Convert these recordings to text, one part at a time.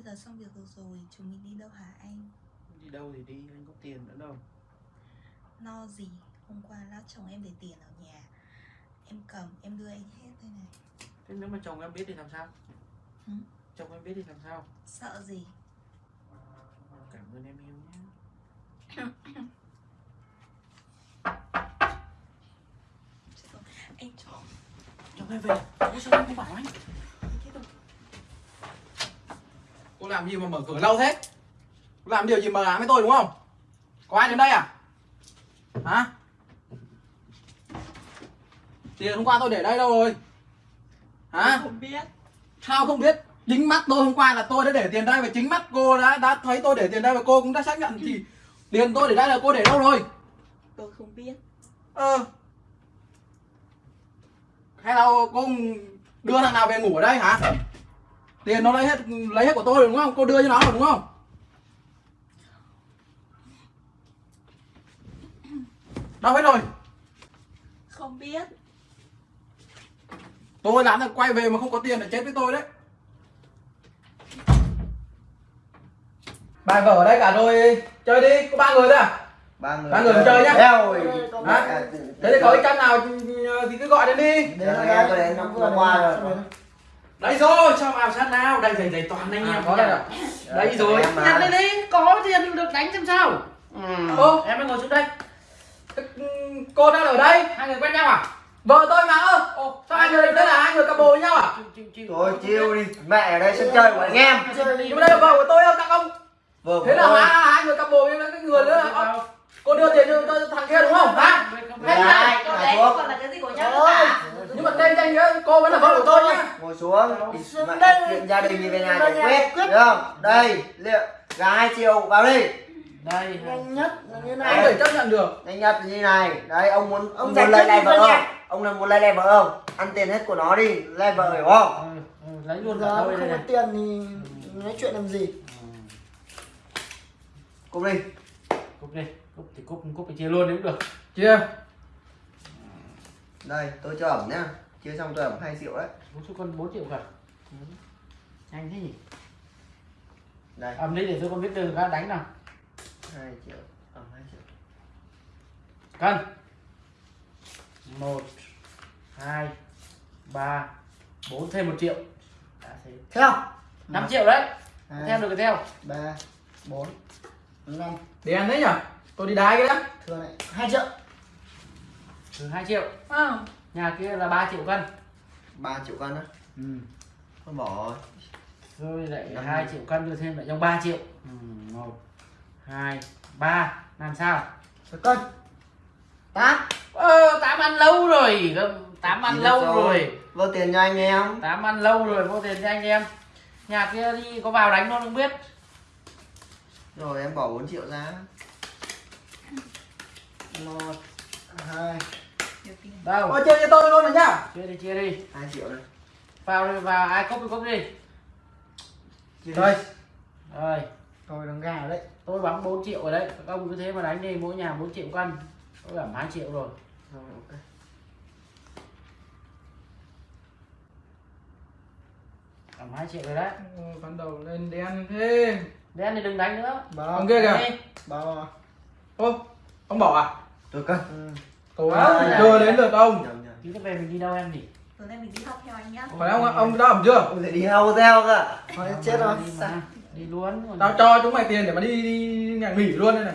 Bây giờ xong việc được rồi, chúng mình đi đâu hả anh? đi đâu thì đi anh có tiền nữa đâu No gì? Hôm qua lát chồng em để tiền ở nhà Em cầm, em đưa anh hết đây này thế nếu mà chồng em biết thì làm sao Ừ. chồng em biết thì làm sao Sợ gì? cảm ơn em yêu nhé Anh cho chồng em về Ủa sao em không bảo anh Chết rồi. Cô làm gì mà mở cửa lâu thế? Cô làm điều gì mờ ám với tôi đúng không? Có ai đến đây à? Hả? Tiền hôm qua tôi để đây đâu rồi? Hả? Không biết Sao không biết? Chính mắt tôi hôm qua là tôi đã để tiền đây và chính mắt cô đã đã thấy tôi để tiền đây và cô cũng đã xác nhận thì tiền tôi để đây là cô để đâu rồi? Tôi không biết Ờ. Hay là cô đưa thằng nào về ngủ ở đây hả? Tiền nó lấy hết lấy hết của tôi đúng không? Cô đưa cho nó rồi đúng không? Đâu hết rồi? Không biết Tôi làm là quay về mà không có tiền là chết với tôi đấy. Bài vở ở đây cả rồi, chơi đi, có ba người thôi à? ba người Ba người chơi nhá. Ơi. À, Thế thì có cái trăm nào thì cứ gọi đến đi. Đến đây, tôi đến năm qua rồi. Đây rồi cho vào sát nào đây dày dày toàn anh À, em có đây à? đây rồi mà. nhặt lên đi có tiền được đánh xem sao ừ. Ô. em mới ngồi xuống đây Thế, Cô đang ở đây, hai người quen nhau à vợ tôi mà ơ. Sao hai người thế là hai người couple với nhau à? Thôi chiêu đi, mẹ ở đây sân chơi của anh em. Nhưng mà đây là vợ của tôi ơ các ông. Thế là hai hai người couple với cái người nữa. Cô đưa tiền cho, cho thằng kia đúng không? Hả? Là đấy còn là cái gì của nhau Nhưng mà tên danh nhớ cô vẫn là vợ của tôi nhá. Ngồi xuống. Chuyện gia đình thì về nhà giải quyết. Được không? Đây, liệu gà 2 triệu vào đi. đây nhanh nhất là như Anh này phải chấp nhận được. Anh Nhật như này. Đấy, ông muốn Ông muốn lấy lại vợ không? Ông là muốn lấy lại vợ không? Ăn tiền hết của nó đi, lấy vợ hiểu không? Ừ, ừ, lấy luôn đôi không có tiền thì nói chuyện làm gì Cùng đi. cúp đi cúp thì cúp cúp thì chia luôn cũng được Chia. Đây, tôi cho ẩm nhá. Chia xong tôi ẩm 2 triệu đấy. bốn số con 4 triệu cả nhanh thế nhỉ Đây, ầm đi để tôi con biết đường ra đánh nào 2 triệu. Ẩm 2 triệu. cân một hai ba bốn thêm một triệu đã thế theo 5 triệu đấy hai theo được cái theo ba bốn năm Đen đấy nhỉ? Tôi đi đái cái đã. thừa này hai triệu từ 2 triệu Ờ nhà kia là 3 triệu cân 3 triệu cân á. ừ. Thôi bỏ rồi. rồi lại Năm 2 mươi. triệu cân đưa thêm lại trong 3 triệu ừ. một hai ba làm sao một cân tám ờ tám ăn lâu rồi tám ăn lâu rồi. rồi Vô tiền cho anh em. tám ăn lâu rồi vô tiền cho anh em nhà kia đi có vào đánh nó không biết Rồi em bỏ 4 triệu ra. Một hai. Đâu? Ôi chia cho tôi luôn rồi nhá. chia đi chia đi. 2 triệu này. vào đi vào ai cốc đi cốc đi. Đây. rồi. Rồi. Đằng gà đấy. Tôi bắn 4 triệu rồi đấy. Các ông cứ thế mà đánh đi mỗi nhà 4 triệu cân tôi giảm 2 triệu rồi. Rồi ok. giảm 2 triệu rồi đấy. Bắt đầu lên đen thế. đen thì đừng đánh nữa. Bao Ông kia kìa. Bao Ô, ông bỏ à? Tôi cân. ừ. Cố À, chưa đến lượt ông. Tí nữa về mình đi đâu em nhỉ Tối nay mình đi học theo anh nhá Phải ông ông đã ẩm chưa? Ông sẽ đi hao theo cơ. thôi chết rồi đi, luôn Tao cho chúng mày tiền để mà đi, đi nhà nghỉ luôn đây này.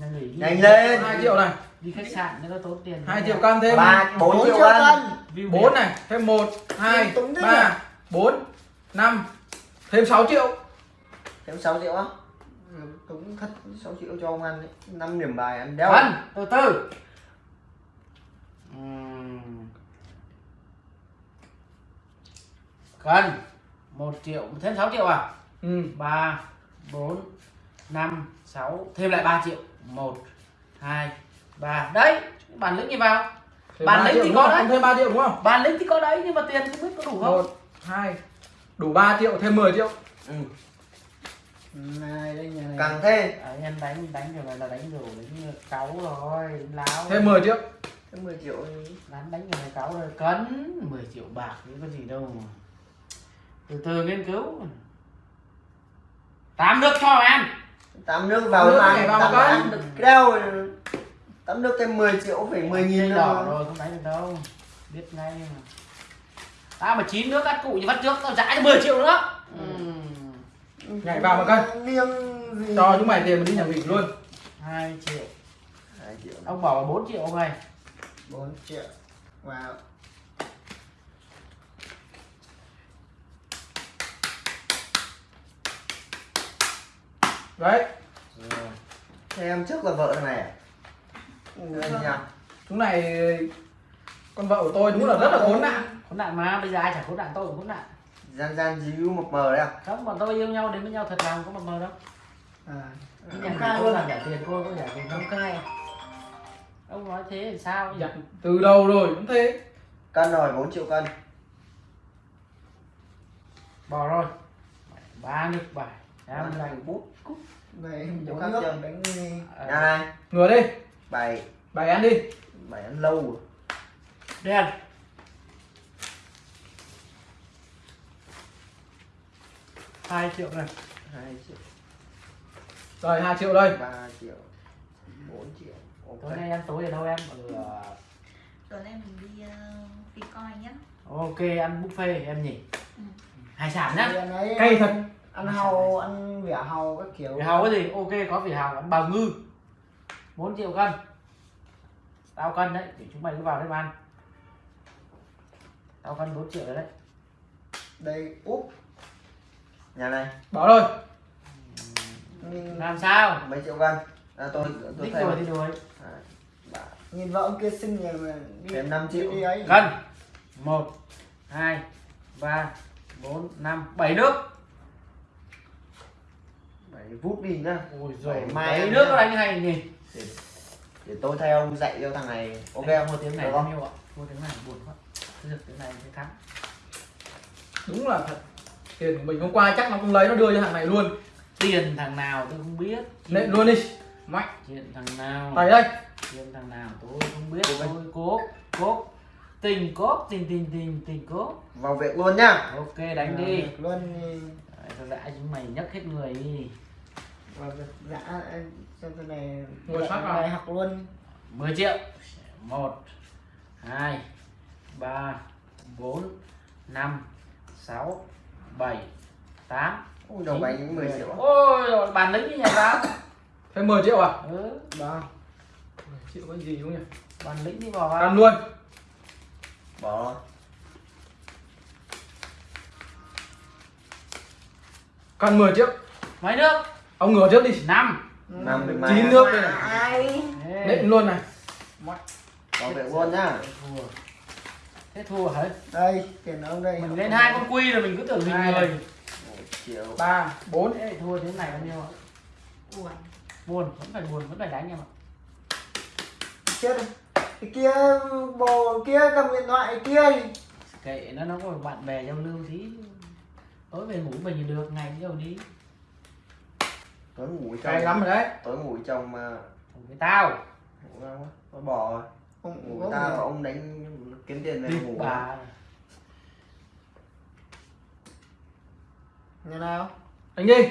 nhà nghỉ đi. Nhanh lên. 2 triệu này, đi khách sạn nó tốn tiền 2 triệu cân thêm. Ba 4 bốn triệu cân. cân View 4 đẹp. này, thêm 1, 2, Túng thế 3, 4, 5, thêm 6 triệu. Thêm 6 triệu á. Túng thật 6 triệu cho ông ăn đấy. 5 điểm bài ăn đeo. Cân, từ từ Ừm. Cân 1 triệu thêm 6 triệu à Ừ. 3 4 5 6 thêm lại 3 triệu 1 2 3 đấy bản lĩnh gì vào Thêm Bản lĩnh thì có đấy. Thêm 3 triệu đúng không? bản lĩnh thì có đấy nhưng mà tiền không biết có đủ không 1, 2, đủ 3 triệu, thêm 10 triệu. Ừ. này đây nhà này Càng thế. à, em đánh đánh rồi là đánh rồi đánh cáu rồi láo Thêm 10 triệu. Thêm 10 triệu đánh đánh rồi cáu rồi. Cấn 10 triệu bạc chứ có gì đâu mà. Từ từ nghiên cứu. Tám nước cho ăn tắm nước vào Nước ăn con. được đâu tắm nước thêm 10 triệu phải 10 nghìn đỏ rồi không đánh được đâu. Biết ngay mà. Tao mà chín nước cắt cụ như bắt trước tao trả cho 10 triệu nữa. Nhảy vào mà cân. Liêng gì? Cho chúng mày tiền mình đi nhà nghỉ luôn. Hai triệu. 2 triệu. Ông bảo là 4 triệu ông này 4 triệu. Vào đấy. Thế em trước là vợ thằng này à? Nhỉ? chúng này con vợ của tôi đúng là rất là khốn nạn. Khốn nạn mà bây giờ ai chả khốn nạn tôi cũng khốn nạn Gian gian díu một mờ đấy à? không bọn tôi yêu nhau đến với nhau thật lòng có một mờ đâu. À. Nhà khai luôn. làm trả tiền cô có trả tiền không cay ông nói thế thì sao? Dạ, từ đầu rồi cũng thế. Cân rồi 4 triệu cân. Bỏ rồi. Ba nước bài. Em Bán là thành bút. Cút. Đây Chỗ khác chưa? đánh Nhà này. Ngửa đi. Bảy bảy ăn đi. Bảy ăn lâu rồi. Đen hai triệu này. 2 triệu. Rồi hai triệu đây. 3 triệu. 4 triệu. Tối Ok nay ăn tối ở đâu em? Ở tối nay mình đi uh, đi coi nhá. Ok ăn buffet em nhỉ? Ừ. hải sản nhá. Cay thật. ăn hàu ăn vỉa hàu các kiểu. Vị hàu cái gì? Ok có vị hàu ăn bào ngư. 4 triệu cân. Tao cân đấy thì chúng mày cứ vào đây mà ăn. Tao cân 4 triệu rồi đấy. Đây úp Nhà này. Bỏ rồi làm sao? Mấy triệu cân à, tôi tôi thích thêm rồi thì đuổi. Ba. nhìn vợ ông kia xinh nhờ mà đi Thêm năm triệu. đi ấy. Cân một hai ba bốn năm bảy nước. Bảy vút đi nhá. Ôi rồi, mai nước nó đánh hay nhỉ? Để, để tôi theo ông dạy cho thằng này. Ok không? Mua tiếng này không? mua tiếng này buồn quá. Được tiếng này mới thắng. Đúng là thật tiền của mình hôm qua chắc nó không lấy nó đưa cho thằng này luôn. Tiền thằng nào tôi không biết. Nện luôn đi. Mạnh chuyện thằng nào? Tay đây. Chuyện thằng nào tôi không biết. Tôi cố cố tình cố tình tình tình tình cố vào việc luôn nhá. Ok đánh Ờ, đi luôn đi. Đấy, tao dã chúng mày nhấc hết người đi. Vào việc dạ cho tôi này Ngồi sát vào. bài học luôn. 10 triệu. Một hai ba bốn năm sáu bảy tám ui đầu bánh những 10 triệu ôi rồi bàn lính đi nhà ra thêm 10 triệu à? Ừ, đó 10 triệu có gì không nhỉ? Bàn lính đi vào ăn luôn. Bỏ rồi. Cần 10 triệu. Mấy nước? Ông ngửa trước đi. Năm. Năm được mai chín nước đây này. Nện luôn này. Vào việc luôn nhá thế thua hả? Đây tiền ông đây. Mình lên hai con quy rồi mình cứ tưởng mình Hai. người. Triệu. Ba bốn. Ê, thua thế này bao nhiêu ạ? Buồn. Buồn vẫn phải buồn vẫn phải đánh em ạ. Chết cái kia bồ kia cầm điện thoại kia kệ nó nó có bạn bè giao lưu tí. Tối về ngủ mình được ngày đi đâu đi. Tối ngủ cay trong lắm rồi đấy. Tối ngủ trong mà. Ngủ với tao. Ngủ đâu quá tôi bỏ rồi. Ông ngủ với ta người- và ông đánh kiếm tiền về ngủ. bà. Nhà nào? Đánh đi.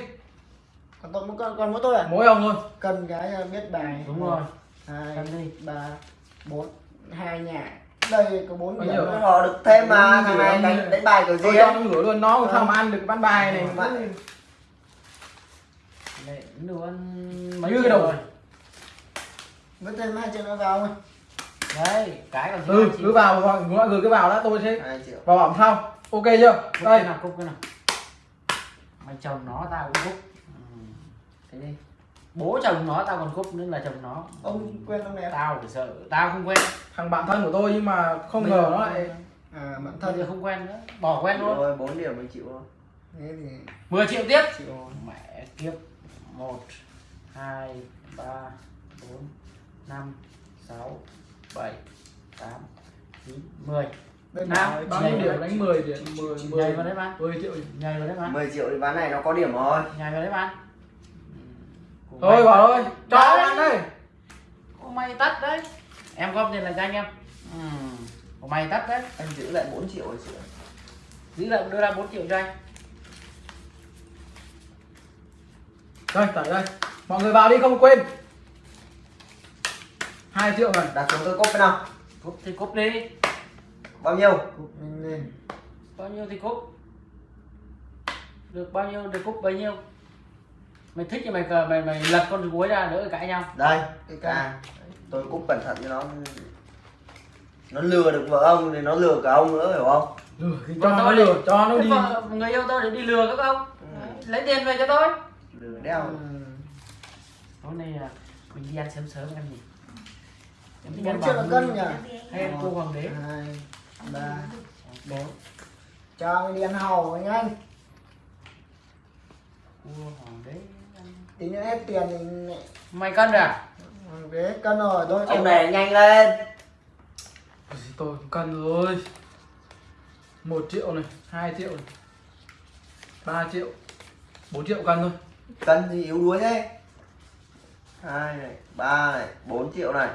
Còn tôi còn, còn mỗi tôi à? Mỗi ông thôi. Cần cái biết bài. Đúng rồi. Hai Cần đi. ba bốn hai nhà. Đây có bốn điểm. bỏ được thêm mà thằng này đánh đánh bài kiểu gì tôi cho ấy. nó ngửa luôn nó sao mà ăn được bán bài này. Vậy. Lệ luôn mấy Như cái đầu. rồi? Với thêm hai triệu nữa vào không đấy cái còn ừ cứ vào gọi gửi cái vào đã tôi sẽ triệu. vào bỏng sau. Ok chưa? Cúc cái đây. nào cúc cái nào. Mày chồng nó tao cũng cúc ừ. thế đi. Bố chồng nó tao còn cúc nữa là chồng nó. Ông quen ông không? tao phải sợ tao không quen. Thằng bạn thân của tôi nhưng mà không ngờ nó lại à bạn thân. Thì không quen nữa bỏ quen luôn. Rồi bốn điểm mới chịu thôi. Thế thì 10 triệu tiếp. Chịu mẹ kiếp. Một hai ba bốn năm sáu bảy tám chín mười. Đây Nào, là bao nhiêu điểm? đánh 10 điểm. 10 nhảy 10 vào đấy bạn. 10 triệu nhảy vào đấy bạn. 10 triệu thì ván này nó có điểm rồi. Nhảy vào đấy bạn. Thôi bảo thôi cho Đấy. ăn đây. Của mày tắt đấy. Em góp tiền lại cho anh em. Ừ. Của mày tắt đấy. Anh giữ lại 4 triệu rồi ạ. giữ lại đưa ra 4 triệu cho anh. Đây tẩy đây. Mọi người vào đi không quên 2 triệu này đặt xuống tôi cốc cái nào. Cúp thì cúp đi. Bao nhiêu? Cục lên lên. bao nhiêu thì cúp được bao nhiêu được cúp bấy nhiêu. Mày thích thì mày cờ mày mày lật con cuối ra đỡ cãi nhau. Đây Cái ca. à, tôi cúp cẩn thận cho nó. Nó lừa được vợ ông thì nó lừa cả ông nữa hiểu không? Lừa thì cho nó lừa đi. cho nó đi. vợ- người yêu tôi để đi lừa các ông. Lấy tiền về cho tôi. Lừa đeo Ừ. tối nay là mình đi ăn sớm sớm ăn gì Bốn triệu là cân nhỉ? ăn cua hoàng đế Hai, ba, bốn cho anh đi ăn hầu anh anh. cua hoàng đế. Tí nữa hết tiền thì mày cân rồi à ghế cân rồi thôi. ông này nhanh lên tôi cần rồi một triệu này 2 triệu này 3 triệu 4 triệu cân thôi cân gì yếu đuối thế hai này ba này bốn triệu này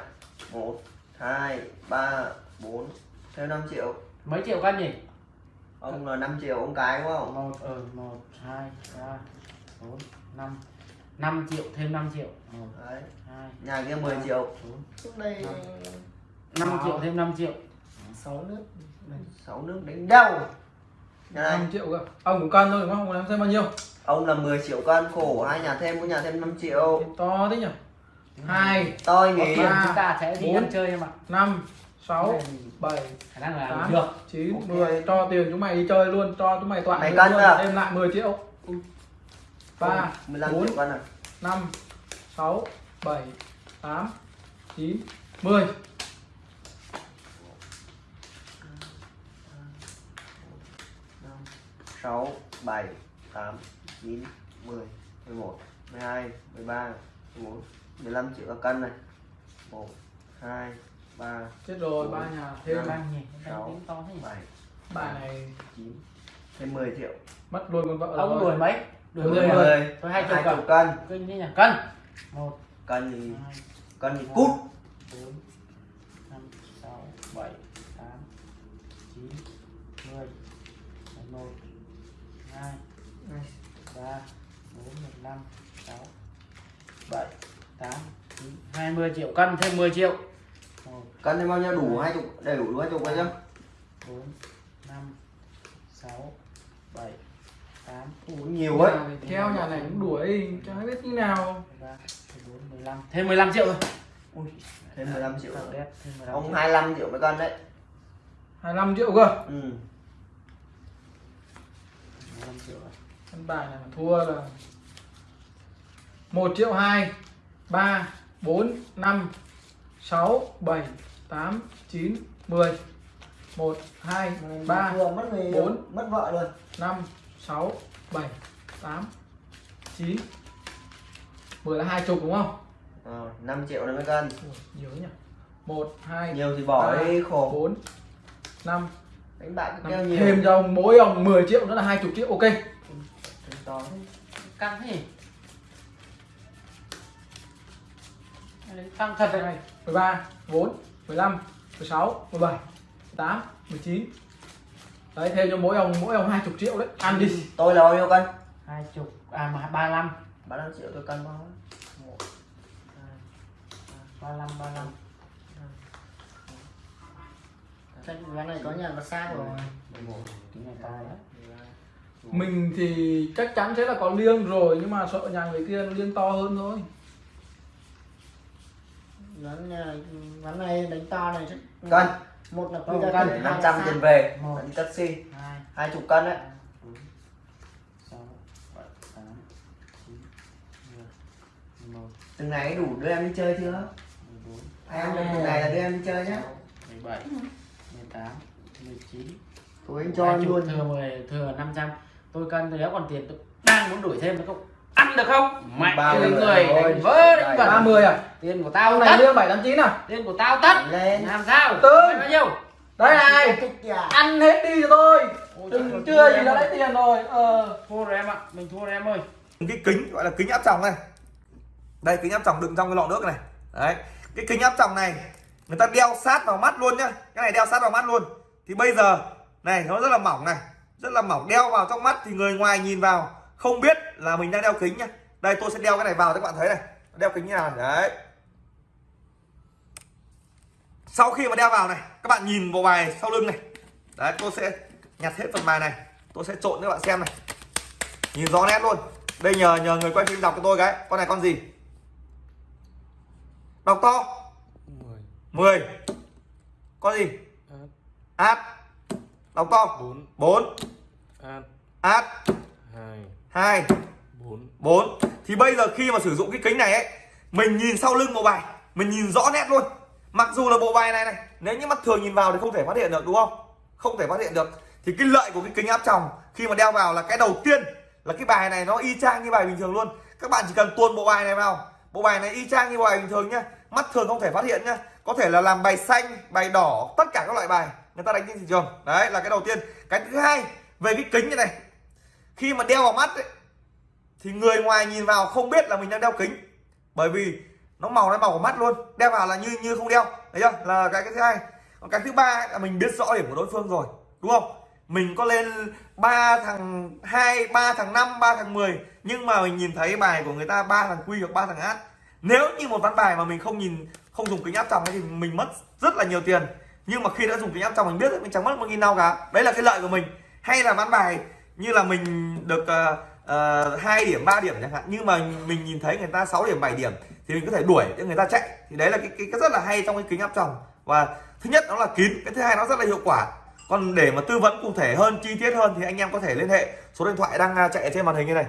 một hai ba bốn. Thêm 5 triệu. Mấy triệu cân nhỉ? Ông là 5 triệu ông cái đúng không? Một ở một hai ba bốn năm. Năm triệu thêm 5 triệu. Một đấy. hai nhà kia 10 triệu. bốn Trước đây năm. Triệu thêm 5 triệu. Sáu nước. sáu nước đánh đâu nhà này. 5 triệu cơ. Ông cũng cân thôi đúng không? Ông làm thêm bao nhiêu? Ông là 10 triệu cân. Khổ hai nhà thêm mỗi nhà thêm 5 triệu. To thế nhỉ hai tôi ba, chúng ta sẽ đi ăn chơi em ạ. năm sáu bảy khả năng là tám được. chín mười. Cho tiền chúng mày đi chơi luôn cho chúng mày toàn Mày cân luôn. em lại 10 triệu. Ba 15 bốn năm sáu bảy tám chín mười. Sáu bảy tám chín mười mười một mười hai mười ba mười bốn mười lăm triệu một cân này. Một hai ba chết rồi ba nhà thêm thêm ăn nhỉ Sáu. tính to thế nhỉ? bảy bà này chín thêm 10 triệu. mất luôn con vợ ông đuổi mấy? Đuổi Đuổi mười mười. à? thôi hai chục hai cân cân. Cân như nhỉ? Cân. Một cân thì cân thì cút. bốn năm sáu bảy tám chín mười. Mười một hai ba bốn mười lăm sáu bảy tám chín hai mươi triệu cân thêm 10 triệu. Cân thì bao nhiêu? Đủ hai chục đầy đủ hai chục đấy chứ bốn năm sáu bảy tám. Ủa, nhiều ấy theo nhà này cũng đuổi chẳng biết như nào. mười ba mười bốn mười lăm thêm 15 triệu thôi Ui, thêm 15 triệu đẹp, thêm 15 ông triệu. 25 triệu mấy cân đấy. 25 triệu cơ? Ừ. 15 triệu rồi. con bài này mà thua là 1 triệu 2 3 4 5 6 7 8 9 10 1 2 3 vừa mất người bốn. mất vợ rồi. 5 6 7 8 9 10 là hai chục đúng không? ờ, 5 triệu này mấy cân. Nhiều nhỉ. 1 2 nhiều thì bỏ ba, đi khổ. 4 5, đánh bạc cứ 5 kêu nhiều. Thêm cho ông mỗi ông 10 triệu nữa là 20 triệu. Ok. To căng thế nhỉ Căng thật đấy 12, 13, 14, 15, 16, 17, 18, 19 Đấy thêm cho mỗi ông mỗi ông 20 triệu đấy. Ăn đi. Tôi là bao nhiêu cân? Hai chục à mà ba lăm. 35 triệu tôi cân bao một ba lăm ba lăm. Cái ván này có nhà xa rồi. 11 tính này to đấy Mình thì chắc chắn sẽ là có liêng rồi Nhưng mà sợ nhà người kia liêng to hơn thôi Ván nhà ván này đánh to này chắc cân. Một là quy ra cân, cân 500 tiền về. Một. vẫn taxi hai. 20 cân đấy. Từng ngày đủ đưa em đi chơi chưa? Bốn. Em từng ngày là đưa em đi chơi mười tám. Mười chín. Tôi anh cho em luôn. thừa 10 thừa 500 tôi cân tôi nếu còn tiền tôi đang muốn đuổi thêm nữa không ăn được không? Mạnh Ba cái mươi người rồi. đánh vỡ đánh vật 30 à? tiền của tao này tất. liêng 789 à? tiền của tao tất. Lên. Làm sao? Tư. Bao nhiêu? Đây này. Ăn hết đi cho tôi. Ôi, Đừng chưa gì đã lấy tiền rồi. Ờ. Thua rồi em ạ. Mình thua rồi em ơi. Cái kính gọi là kính áp tròng này. Đây kính áp tròng đựng trong cái lọ nước này. Đấy. Cái kính áp tròng này người ta đeo sát vào mắt luôn nhá. Cái này đeo sát vào mắt luôn. Thì bây giờ này nó rất là mỏng này. Rất là mỏng. Đeo vào trong mắt thì người ngoài nhìn vào không biết là mình đang đeo kính nhá. Đây tôi sẽ đeo cái này vào cho các bạn thấy này. Đeo kính như nào đấy. Sau khi mà đeo vào này các bạn nhìn bộ bài sau lưng này. Đấy tôi sẽ nhặt hết phần bài này. Tôi sẽ trộn cho các bạn xem này. Nhìn rõ nét luôn. Đây nhờ nhờ người quay phim đọc cho tôi cái. Con này con gì? Đọc to. 10 10 con gì? Át. Đọc to. 4 4 át. Át. 2 2 4 4 thì bây giờ khi mà sử dụng cái kính này ấy mình nhìn sau lưng bộ bài mình nhìn rõ nét luôn. Mặc dù là bộ bài này này nếu như mắt thường nhìn vào thì không thể phát hiện được đúng không? Không thể phát hiện được. Thì cái lợi của cái kính áp tròng khi mà đeo vào là cái đầu tiên là cái bài này nó y chang như bài bình thường luôn. Các bạn chỉ cần tuôn bộ bài này vào. Bộ bài này y chang như bài bình thường nhá. Mắt thường không thể phát hiện nhá. Có thể là làm bài xanh bài đỏ tất cả các loại bài người ta đánh trên thị trường. Đấy là cái đầu tiên. Cái thứ hai về cái kính như này khi mà đeo vào mắt ấy, thì người ngoài nhìn vào không biết là mình đang đeo kính. Bởi vì nó màu nó màu của mắt luôn đeo vào là như như không đeo thấy chưa? Là cái cái thứ hai. Còn cái thứ ba là mình biết rõ điểm của đối phương rồi đúng không? Mình có lên ba thằng hai ba thằng năm ba thằng 10 nhưng mà mình nhìn thấy bài của người ta ba thằng quy hoặc ba thằng át. Nếu như một ván bài mà mình không nhìn không dùng kính áp tròng thì mình mất rất là nhiều tiền. Nhưng mà khi đã dùng kính áp tròng mình biết mình chẳng mất một nghìn nào cả. Đấy là cái lợi của mình. Hay là ván bài như là mình được uh, uh, 2 điểm 3 điểm chẳng hạn. Nhưng mà mình nhìn thấy người ta 6 điểm 7 điểm thì mình có thể đuổi cho người ta chạy. Thì đấy là cái, cái, cái rất là hay trong cái kính áp tròng. Và thứ nhất nó là kín cái thứ hai nó rất là hiệu quả. Còn để mà tư vấn cụ thể hơn chi tiết hơn thì anh em có thể liên hệ số điện thoại đang à, chạy trên màn hình như này.